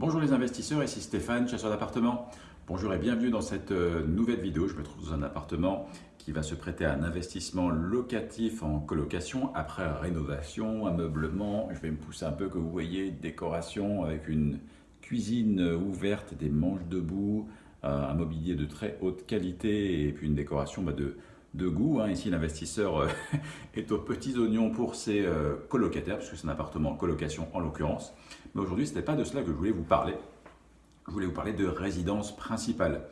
Bonjour les investisseurs, ici Stéphane, chasseur d'appartements. Bonjour et bienvenue dans cette euh, nouvelle vidéo. Je me trouve dans un appartement qui va se prêter à un investissement locatif en colocation après rénovation, ameublement. Je vais me pousser un peu que vous voyez, décoration avec une cuisine ouverte, des manches debout, euh, un mobilier de très haute qualité et puis une décoration bah, de, de goût. Hein. Ici, l'investisseur euh, est aux petits oignons pour ses euh, colocataires, puisque c'est un appartement en colocation en l'occurrence. Mais aujourd'hui, ce n'était pas de cela que je voulais vous parler. Je voulais vous parler de résidence principale.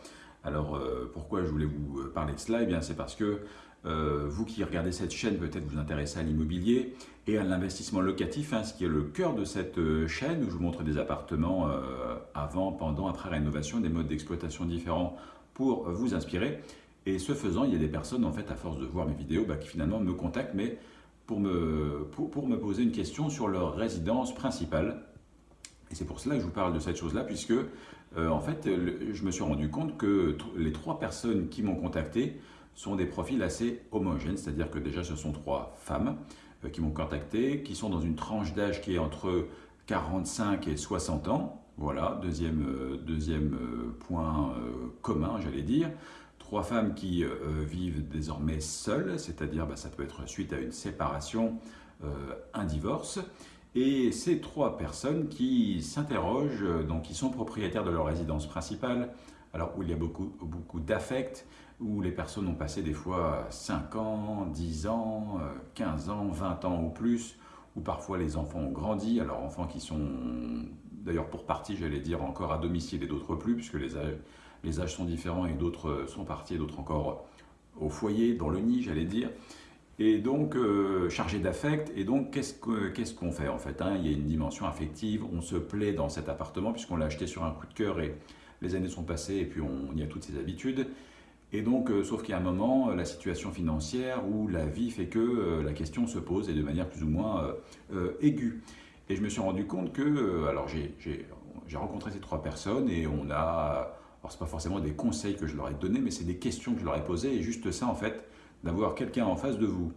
Alors, euh, pourquoi je voulais vous parler de cela? Eh bien, c'est parce que vous qui regardez cette chaîne, peut-être vous intéressez à l'immobilier et à l'investissement locatif, hein, ce qui est le cœur de cette chaîne où je vous montre des appartements avant, pendant, après rénovation, des modes d'exploitation différents pour vous inspirer. Et ce faisant, il y a des personnes, en fait, à force de voir mes vidéos, bah, qui finalement me contactent, mais pour me, pour, me poser une question sur leur résidence principale. Et c'est pour cela que je vous parle de cette chose-là, puisque, euh, en fait, je me suis rendu compte que les trois personnes qui m'ont contacté sont des profils assez homogènes, c'est-à-dire que déjà, ce sont trois femmes euh, qui m'ont contacté, qui sont dans une tranche d'âge qui est entre 45 et 60 ans. Voilà, deuxième, euh, deuxième point commun, j'allais dire trois femmes qui euh, vivent désormais seules, c'est-à-dire bah, ça peut être suite à une séparation, euh, un divorce, et ces trois personnes qui s'interrogent, euh, donc qui sont propriétaires de leur résidence principale, alors où il y a beaucoup, beaucoup d'affect, où les personnes ont passé des fois 5 ans, 10 ans, 15 ans, 20 ans ou plus, où parfois les enfants ont grandi, alors enfants qui sont d'ailleurs pour partie, j'allais dire, encore à domicile et d'autres plus, puisque les les âges sont différents et d'autres sont partis d'autres encore au foyer, dans le nid, j'allais dire. Et donc, euh, chargé d'affect, et donc, qu'est-ce qu'on fait en fait hein? Il y a une dimension affective, on se plaît dans cet appartement puisqu'on l'a acheté sur un coup de cœur et les années sont passées et puis on y a toutes ses habitudes. Et donc, euh, sauf qu'il y a un moment, la situation financière ou la vie fait que euh, la question se pose et de manière plus ou moins aiguë. Et je me suis rendu compte que, alors j'ai rencontré ces trois personnes et on a alors, ce pas forcément des conseils que je leur ai donnés, mais c'est des questions que je leur ai posées. Et juste ça, en fait, d'avoir quelqu'un en face de vous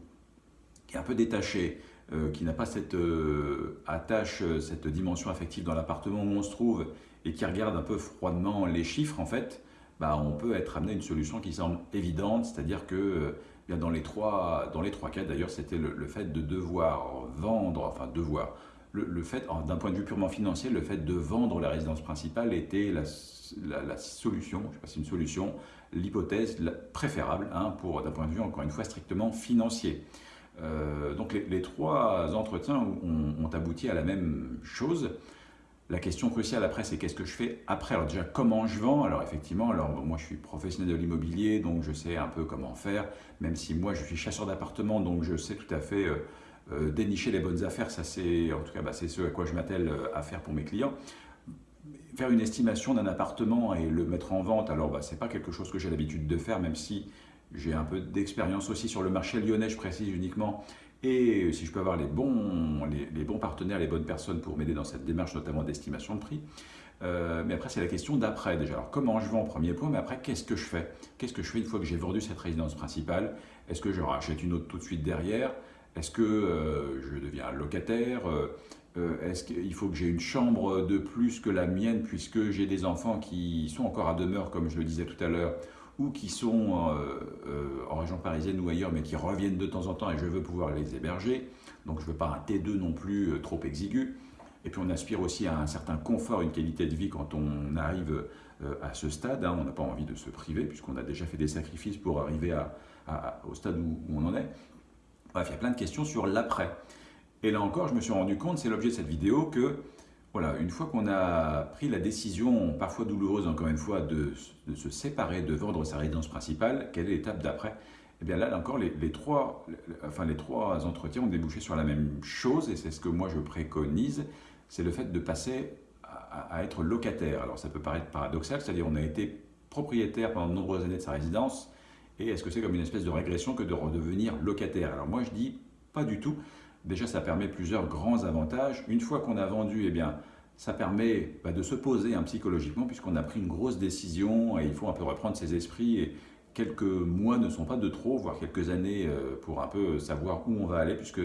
qui est un peu détaché, euh, qui n'a pas cette euh, attache, euh, cette dimension affective dans l'appartement où on se trouve et qui regarde un peu froidement les chiffres, en fait, bah, on peut être amené à une solution qui semble évidente, c'est-à-dire que dans les trois, cas, d'ailleurs, c'était le, fait de devoir vendre, enfin devoir, le, fait, d'un point de vue purement financier, le fait de vendre la résidence principale était la, solution, je sais pas si une solution, l'hypothèse préférable hein, pour d'un point de vue encore une fois strictement financier. Euh, donc les, trois entretiens ont, abouti à la même chose. La question cruciale après, c'est qu'est-ce que je fais après? Alors déjà, comment je vends? Alors effectivement, alors moi je suis professionnel de l'immobilier, donc je sais un peu comment faire, même si moi je suis chasseur d'appartements, donc je sais tout à fait euh, euh, dénicher les bonnes affaires, ça c'est en tout cas bah, c'est ce à quoi je m'attelle euh, à faire pour mes clients. Faire une estimation d'un appartement et le mettre en vente, alors bah, ce n'est pas quelque chose que j'ai l'habitude de faire, même si j'ai un peu d'expérience aussi sur le marché lyonnais, je précise uniquement, et si je peux avoir les bons, les, bons partenaires, les bonnes personnes pour m'aider dans cette démarche, notamment d'estimation de prix. Euh, mais après, c'est la question d'après déjà. Alors, comment je vends, premier point, mais après, qu'est-ce que je fais? Qu'est-ce que je fais une fois que j'ai vendu cette résidence principale? Est-ce que je rachète une autre tout de suite derrière? Est-ce que euh, je deviens locataire euh, euh, Est-ce qu'il faut que j'ai une chambre de plus que la mienne puisque j'ai des enfants qui sont encore à demeure, comme je le disais tout à l'heure, ou qui sont en région parisienne ou ailleurs, mais qui reviennent de temps en temps et je veux pouvoir les héberger. Donc je ne veux pas un T2 non plus trop exigu. Et puis on aspire aussi à un certain confort, une qualité de vie quand on arrive à ce stade. Hein. On n'a pas envie de se priver puisqu'on a déjà fait des sacrifices pour arriver au stade où, on en est. Bref, il y a plein de questions sur l'après. Et là encore, je me suis rendu compte, c'est l'objet de cette vidéo, que voilà, une fois qu'on a pris la décision, parfois douloureuse encore une fois, de, se séparer, de vendre sa résidence principale, quelle est l'étape d'après? Eh bien là, encore, les, trois, enfin, les trois entretiens ont débouché sur la même chose, et c'est ce que moi je préconise, c'est le fait de passer à, à, être locataire. Alors ça peut paraître paradoxal, c'est-à-dire on a été propriétaire pendant de nombreuses années de sa résidence, et est-ce que c'est comme une espèce de régression que de redevenir locataire? Alors moi je dis pas du tout. Déjà ça permet plusieurs grands avantages. Une fois qu'on a vendu, eh bien ça permet bah, de se poser hein, psychologiquement puisqu'on a pris une grosse décision et il faut un peu reprendre ses esprits et quelques mois ne sont pas de trop, voire quelques années euh, pour un peu savoir où on va aller puisque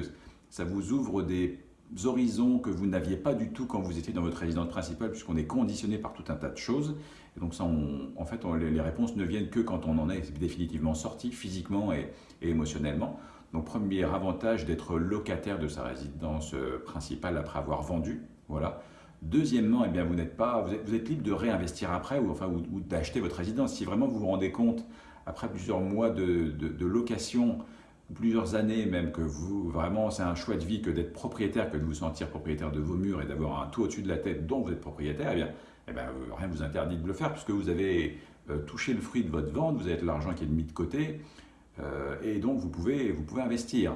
ça vous ouvre des horizons que vous n'aviez pas du tout quand vous étiez dans votre résidence principale, puisqu'on est conditionné par tout un tas de choses. Et donc ça, en fait, les réponses ne viennent que quand on en est définitivement sorti, physiquement et, émotionnellement. Donc premier avantage d'être locataire de sa résidence euh, principale après avoir vendu. Voilà. Deuxièmement, eh bien, vous, n'êtes pas, vous êtes, libre de réinvestir après ou, enfin, d'acheter votre résidence. Si vraiment vous vous rendez compte, après plusieurs mois de location, plusieurs années même, que vous, vraiment, c'est un choix de vie que d'être propriétaire, que de vous sentir propriétaire de vos murs et d'avoir un toit au-dessus de la tête dont vous êtes propriétaire, eh bien, eh bien rien ne vous interdit de le faire puisque vous avez euh, touché le fruit de votre vente, vous avez l'argent qui est mis de côté euh, et donc vous pouvez, vous pouvez investir.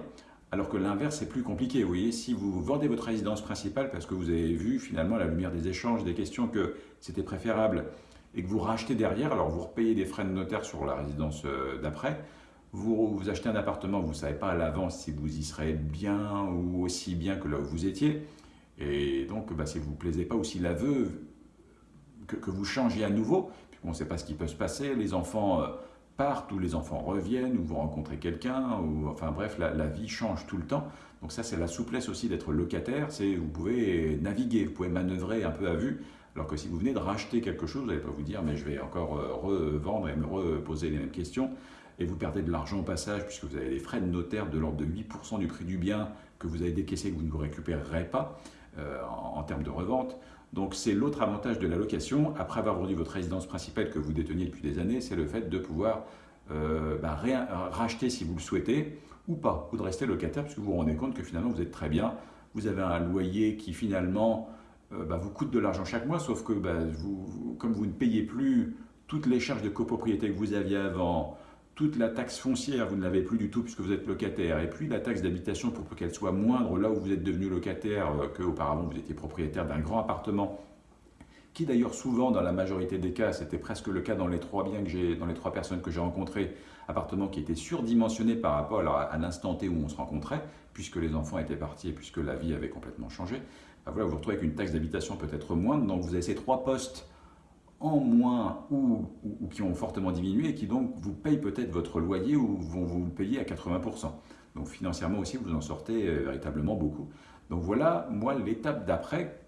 Alors que l'inverse est plus compliqué, vous voyez, si vous vendez votre résidence principale parce que vous avez vu finalement à la lumière des échanges, des questions que c'était préférable et que vous rachetez derrière, alors vous repayez des frais de notaire sur la résidence euh, d'après, vous, achetez un appartement, vous ne savez pas à l'avance si vous y serez bien ou aussi bien que là où vous étiez. Et donc, bah, si vous ne vous plaisez pas ou si la veuve, que, vous changez à nouveau, on ne sait pas ce qui peut se passer, les enfants euh, partent ou les enfants reviennent ou vous rencontrez quelqu'un, ou enfin bref, la, la, vie change tout le temps. Donc ça, c'est la souplesse aussi d'être locataire, c'est vous pouvez naviguer, vous pouvez manœuvrer un peu à vue, alors que si vous venez de racheter quelque chose, vous n'allez pas vous dire, mais je vais encore euh, revendre et me reposer les mêmes questions et vous perdez de l'argent au passage puisque vous avez des frais de notaire de l'ordre de 8% du prix du bien que vous avez décaissé que vous ne vous récupérerez pas euh, en, termes de revente. Donc c'est l'autre avantage de la location, après avoir vendu votre résidence principale que vous déteniez depuis des années, c'est le fait de pouvoir euh, bah, racheter si vous le souhaitez ou pas, ou de rester locataire puisque vous vous rendez compte que finalement vous êtes très bien, vous avez un loyer qui finalement euh, bah, vous coûte de l'argent chaque mois, sauf que bah, comme vous ne payez plus toutes les charges de copropriété que vous aviez avant, toute la taxe foncière, vous ne l'avez plus du tout puisque vous êtes locataire. Et puis la taxe d'habitation, pour qu'elle soit moindre là où vous êtes devenu locataire euh, qu'auparavant vous étiez propriétaire d'un grand appartement, qui d'ailleurs souvent, dans la majorité des cas, c'était presque le cas dans les trois biens que j'ai, dans les trois personnes que j'ai rencontrées, appartements qui étaient surdimensionnés par rapport à l'instant T où on se rencontrait, puisque les enfants étaient partis et puisque la vie avait complètement changé. Ben voilà, vous vous retrouvez avec une taxe d'habitation peut-être moindre, donc vous avez ces trois postes en moins ou, qui ont fortement diminué et qui donc vous payent peut-être votre loyer ou vont vous le payer à 80%. Donc financièrement aussi, vous en sortez euh, véritablement beaucoup. Donc voilà, moi, l'étape d'après,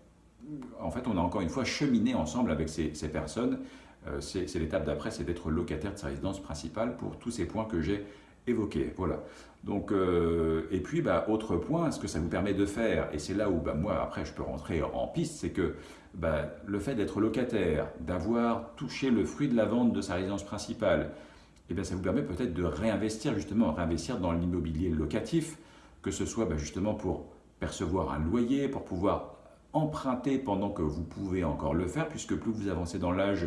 en fait, on a encore une fois cheminé ensemble avec ces, personnes. Euh, c'est l'étape d'après, c'est d'être locataire de sa résidence principale pour tous ces points que j'ai évoqués. Voilà. Donc, euh, et puis, bah, autre point, ce que ça vous permet de faire, et c'est là où bah, moi, après, je peux rentrer en piste, c'est que bah, le fait d'être locataire, d'avoir touché le fruit de la vente de sa résidence principale, eh ça vous permet peut-être de réinvestir, justement, réinvestir dans l'immobilier locatif, que ce soit justement pour percevoir un loyer, pour pouvoir emprunter pendant que vous pouvez encore le faire, puisque plus vous avancez dans l'âge,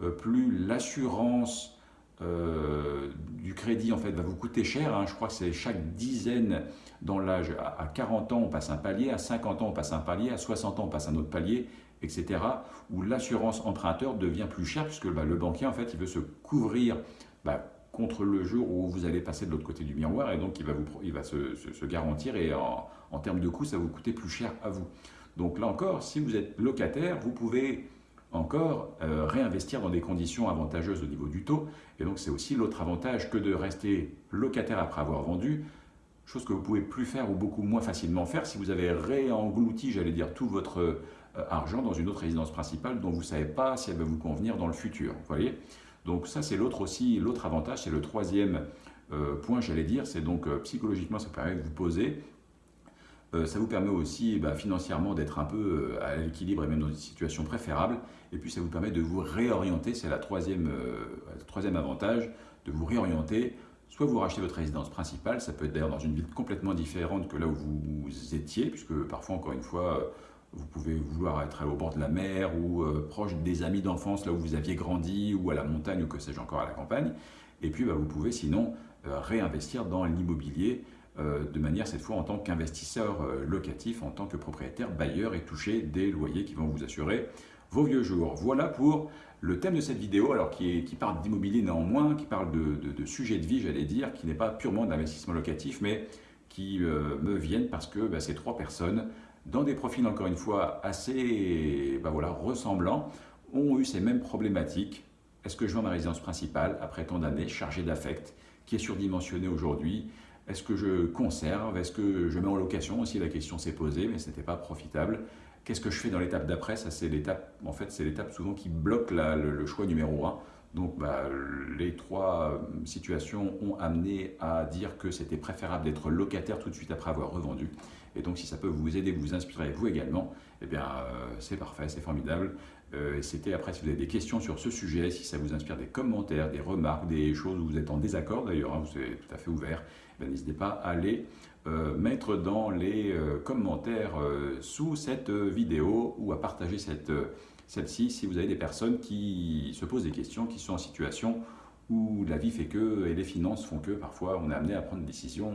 euh, plus l'assurance euh, du crédit en fait va vous coûter cher. Hein. Je crois que c'est chaque dizaine dans l'âge. À 40 ans, on passe un palier, à 50 ans, on passe un palier, à 60 ans, on passe un autre palier, etc. Où l'assurance emprunteur devient plus chère puisque bah, le banquier, en fait, il veut se couvrir bah, contre le jour où vous allez passer de l'autre côté du miroir et donc il va, vous, il va se, garantir et en, en termes de coût, ça va vous coûter plus cher à vous. Donc là encore, si vous êtes locataire, vous pouvez encore euh, réinvestir dans des conditions avantageuses au niveau du taux. Et donc c'est aussi l'autre avantage que de rester locataire après avoir vendu, chose que vous pouvez plus faire ou beaucoup moins facilement faire si vous avez réenglouti, j'allais dire, tout votre euh, argent dans une autre résidence principale dont vous ne savez pas si elle va vous convenir dans le futur. Vous voyez Donc ça c'est l'autre aussi, l'autre avantage, c'est le troisième euh, point, j'allais dire, c'est donc psychologiquement ça permet de vous poser ça vous permet aussi bah, financièrement d'être un peu euh, à l'équilibre et même dans une situation préférable. Et puis ça vous permet de vous réorienter, c'est troisième, euh, le troisième avantage, de vous réorienter. Soit vous rachetez votre résidence principale, ça peut être d'ailleurs dans une ville complètement différente que là où vous étiez, puisque parfois, encore une fois, vous pouvez vouloir être au bord de la mer ou proche des amis d'enfance, là où vous aviez grandi, ou à la montagne, ou que sais-je encore à la campagne. Et puis, bah, vous pouvez sinon réinvestir dans l'immobilier euh, de manière cette fois en tant qu'investisseur euh, locatif, en tant que propriétaire bailleur et toucher des loyers qui vont vous assurer vos vieux jours. Voilà pour le thème de cette vidéo, alors qui, parle d'immobilier néanmoins, qui parle de, de, sujet de vie, j'allais dire, qui n'est pas purement d'investissement locatif, mais qui euh, me viennent parce que bah, ces trois personnes, dans des profils encore une fois assez bah, ressemblants, ont eu ces mêmes problématiques. Est-ce que je vends ma résidence principale après tant d'années chargée d'affect, qui est surdimensionnée aujourd'hui Est-ce que je conserve? Est-ce que je mets en location aussi? La question s'est posée, mais ce n'était pas profitable. Qu'est-ce que je fais dans l'étape d'après? Ça, c'est l'étape, en fait, c'est l'étape souvent qui bloque le, choix numéro un. Donc, bah, les trois euh, situations ont amené à dire que c'était préférable d'être locataire tout de suite après avoir revendu. Et donc, si ça peut vous aider, vous inspirer, vous également, eh bien, euh, c'est parfait, c'est formidable. Euh, c'était après, si vous avez des questions sur ce sujet, si ça vous inspire des commentaires, des remarques, des choses où vous êtes en désaccord d'ailleurs, hein, vous êtes tout à fait ouvert, eh n'hésitez pas à aller euh, mettre dans les euh, commentaires sous cette vidéo ou à partager celle-ci si vous avez des personnes qui se posent des questions, qui sont en situation où la vie fait que et les finances font que parfois on est amené à prendre des décisions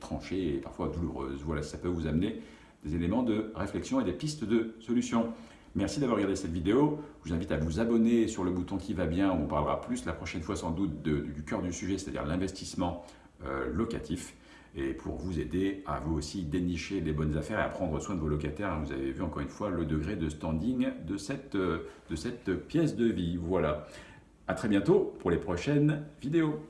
tranchées et parfois douloureuses. Voilà, ça peut vous amener des éléments de réflexion et des pistes de solutions. Merci d'avoir regardé cette vidéo. Je vous invite à vous abonner sur le bouton qui va bien. On parlera plus la prochaine fois sans doute du cœur du sujet, c'est-à-dire l'investissement euh, locatif. Et pour vous aider à vous aussi dénicher les bonnes affaires et à prendre soin de vos locataires. Vous avez vu encore une fois le degré de standing de cette, euh, de cette pièce de vie. Voilà. À très bientôt pour les prochaines vidéos.